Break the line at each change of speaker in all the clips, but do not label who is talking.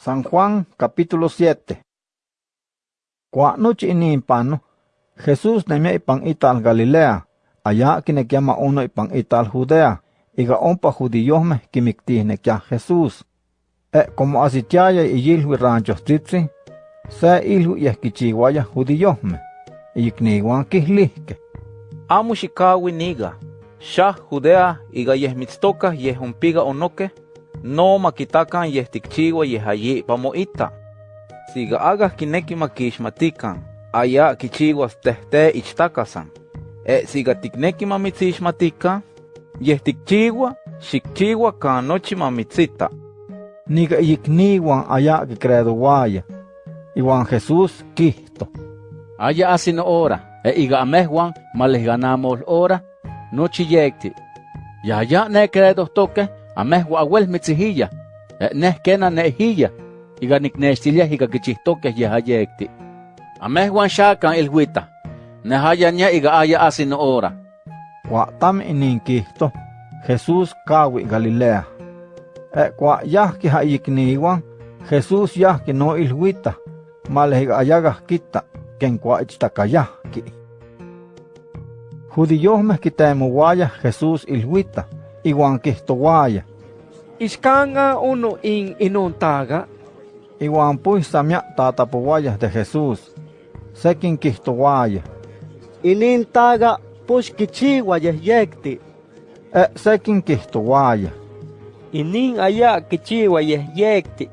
San Juan capítulo 7 Kua nochi inimpano, Jesús nemia ipan ital Galilea, allá kinekiama uno ipan ital Judea, iga ompa judiyojmeh kimiktihnekya Jesús. E como asitiaya iyilhui ranchos tzitzi, se ilhui yehkichiwaya judiyojmeh, iyikniwan kihlihke.
Amo xikawi niga, xa Judea iga yehmitztoka yehumpiga onoke, no makitakan yehtikchiwa yehayi pamoita. Siga agah kineki makixmatikan, aya kichiwas tehte ichtakasan. E siga tikneki mamitzixmatikan, yehtikchiwa, xikchiwa kan nochi mamitzita.
Niga iyikniwan aya kikredowaya. Iwan Jesús kihto.
Aya asino ora, e iga amehwan malehganamol ora, nochi yekti. Ya ya ne credo toke, amehwa awel mitzihilla, e neh kena nehilla, iga niknextilia iga kichihtoke yehayekti. Amehwan shakan ilhuita, nehaya nya iga aya asino ora.
Kua tam inin kihto, Jesús kawi Galilea. E kua yahki ha iyikniwan, Jesús yahki no ilhuita, malehiga ayagah kita, ken kua ichtakayahki. Judiyojmeh kitemowaya Jesús ilhuita, iwan kihtowaya.
Iskanga uno in inontaga,
Iwan pues samia tatapowaya de Jesús. Sekin kihtowaya.
Inintaga push kichiwa yehyekti.
E sekin kihtowaya.
inin aya kichiwa yehyekti,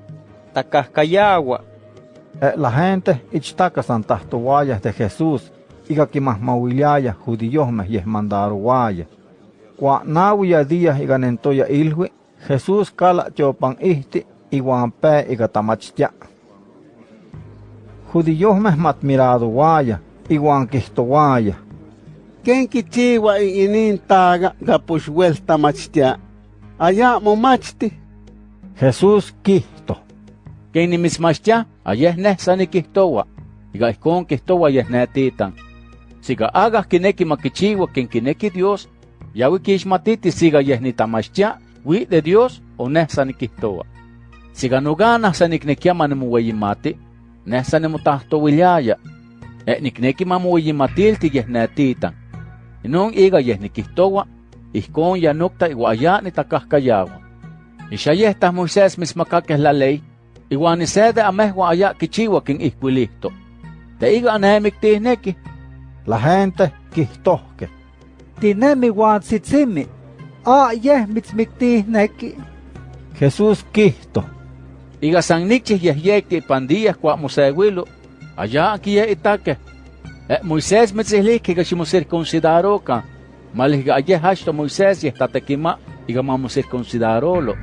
takahkayawa,
E la gente ichtakasan tahtowaya de Jesús, iga kimahmawiliaya judiyojmeh yehmandarowaya. Kua nawiya días iga nentoya ilhui, Jesús kala tiopan ihti, iwan pe iga tamachtia. Judiyojmeh matmiradowaya, iwan kihtowaya.
Ken kichiwa inintaga gapush welta machtia. Aya momachti.
Jesús kihto.
Ken nimismachtia, ayeh neh sani kihtowa, iga ihkon kihtowa yeh netitan. Siga agah kineki makichiwa ken kineki Dios, yawi kixmatiti siga yeh nitamachtia, wi de Dios o neh sanikihtowa. Siganogana saniknekia manimueyimati, neh sanimotahtowilyaya, e'nikneki mamueyimatilti ne neetitan. Inon iga yeh nikihtowa, ihkon yanokta iwa ayani takahkayawa. Ixa yehtah Moisés mismakakeh la ley, iwan isede amehwa aya kichiwa kin ihkuilihto. Te iga anemik tihneki.
La gente quihtohque.
Tinemi huan tzitzimi a yeh mitzmiktihneki.
Jesús kihto.
iga san nikchih yehyekti pandiyah kwa mosewilo, aya kiye itake. E Moisés mitzihlik iga ximocircuncidaroka, malih ayeh hachto Moisés yeh tatekima iga mamocircuncidarolo,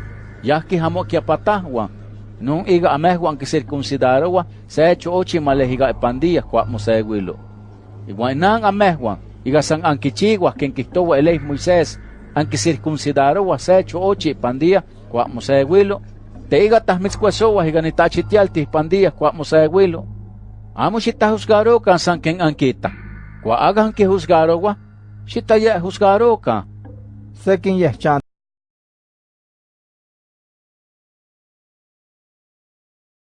yahki hamo kiapatahwan, nun iga amehwan kisircuncidarowa se hecho ochi malih iga pandiyah kwa mosewilo. Iwan inan amehwan, iga san ankichiwah ken kihtowa eleh Moisés, ankisircuncidarowa se hecho ochi pandiyah kwa mosewilo, te iga tahmitzkuesowa iga nitachitialtih pandiyah kwa mosewilo. Amo xitahusgarokan san ken ankita. Kwa aga ankihusgarowa, xitaya husgarokan.
Sekin yehchan